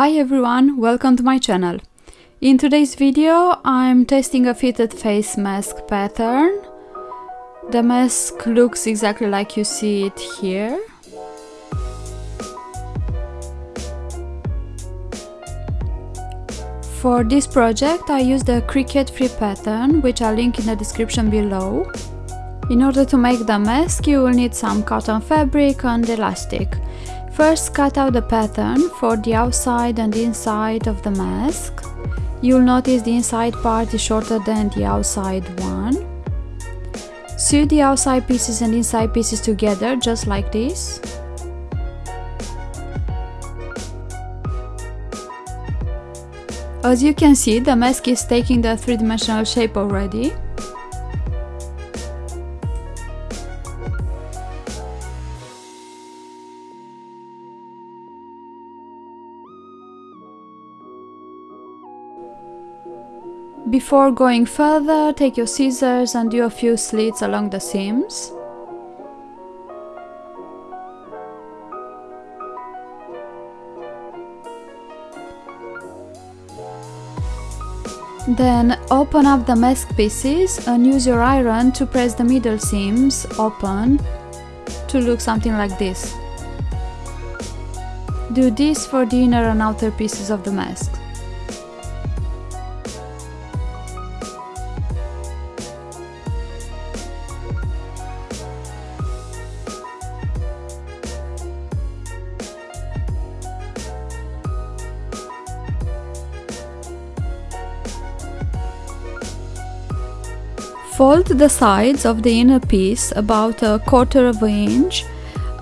Hi everyone, welcome to my channel. In today's video I'm testing a fitted face mask pattern. The mask looks exactly like you see it here. For this project I used a Cricut free pattern which I'll link in the description below. In order to make the mask you will need some cotton fabric and elastic. First cut out the pattern for the outside and inside of the mask. You'll notice the inside part is shorter than the outside one. Sew the outside pieces and inside pieces together just like this. As you can see, the mask is taking the three-dimensional shape already. Before going further, take your scissors and do a few slits along the seams. Then open up the mask pieces and use your iron to press the middle seams open to look something like this. Do this for the inner and outer pieces of the mask. Fold the sides of the inner piece about a quarter of an inch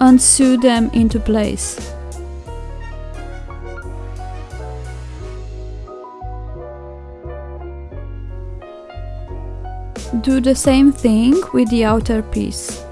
and sew them into place. Do the same thing with the outer piece.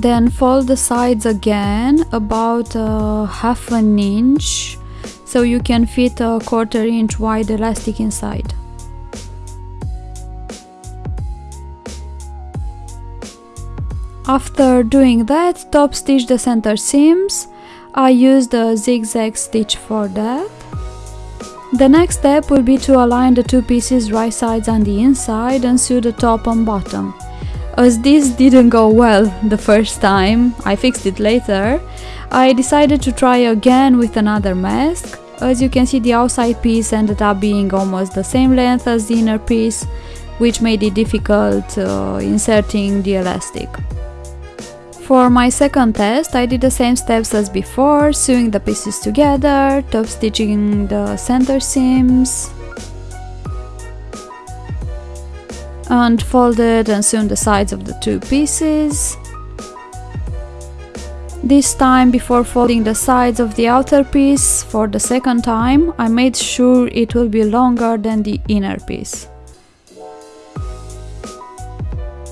Then fold the sides again about uh, half an inch so you can fit a quarter inch wide elastic inside. After doing that, top stitch the center seams. I used a zigzag stitch for that. The next step will be to align the two pieces right sides on the inside and sew the top and bottom. As this didn't go well the first time, I fixed it later, I decided to try again with another mask. As you can see the outside piece ended up being almost the same length as the inner piece, which made it difficult uh, inserting the elastic. For my second test, I did the same steps as before, sewing the pieces together, top stitching the center seams, and folded and sewn the sides of the two pieces. This time before folding the sides of the outer piece for the second time, I made sure it will be longer than the inner piece.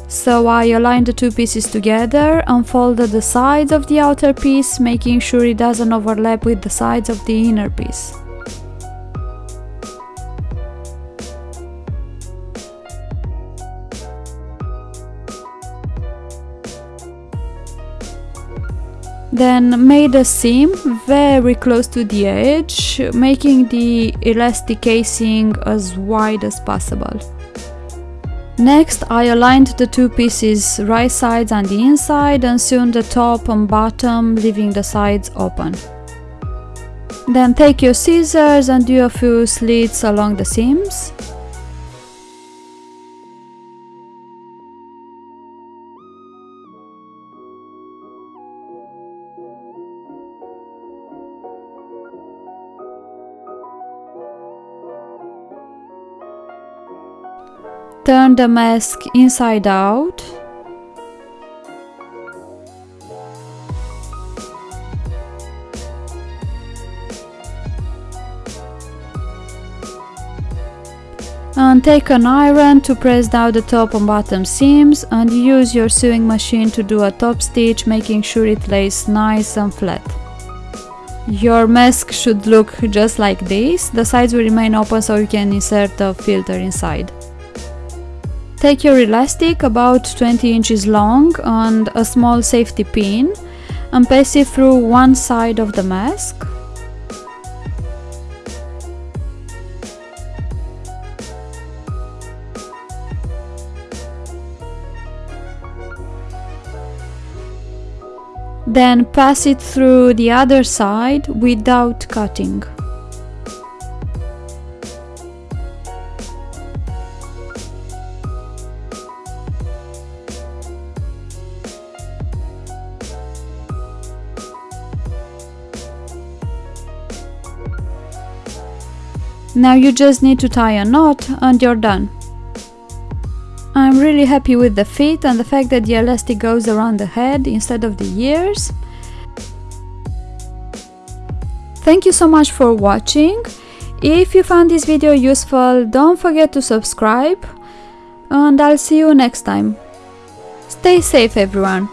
So I aligned the two pieces together and folded the sides of the outer piece, making sure it doesn't overlap with the sides of the inner piece. Then made a seam very close to the edge, making the elastic casing as wide as possible. Next, I aligned the two pieces right sides on the inside and sewn the top and bottom, leaving the sides open. Then take your scissors and do a few slits along the seams. Turn the mask inside out. And take an iron to press down the top and bottom seams and use your sewing machine to do a top stitch making sure it lays nice and flat. your mask should look just like this. The sides will remain open so you can insert the filter inside. Take your elastic about 20 inches long and a small safety pin and pass it through one side of the mask. Then pass it through the other side without cutting. Now you just need to tie a knot and you're done. I'm really happy with the fit and the fact that the elastic goes around the head instead of the ears. Thank you so much for watching. If you found this video useful, don't forget to subscribe and I'll see you next time. Stay safe everyone.